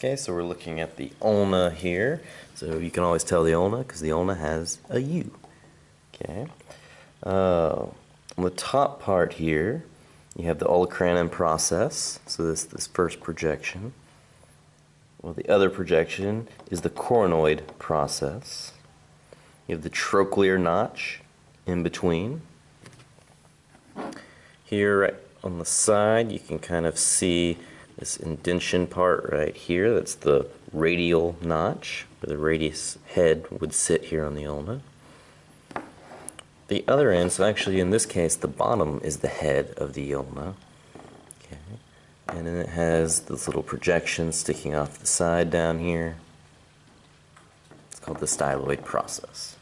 Okay, so we're looking at the ulna here. So you can always tell the ulna because the ulna has a U. Okay. Uh, on the top part here, you have the olecranon process. So this this first projection. Well, the other projection is the coronoid process. You have the trochlear notch in between. Here right on the side, you can kind of see this indention part right here. That's the radial notch, where the radius head would sit here on the ulna. The other end, so actually in this case, the bottom is the head of the ulna. Okay. And then it has this little projection sticking off the side down here. It's called the styloid process.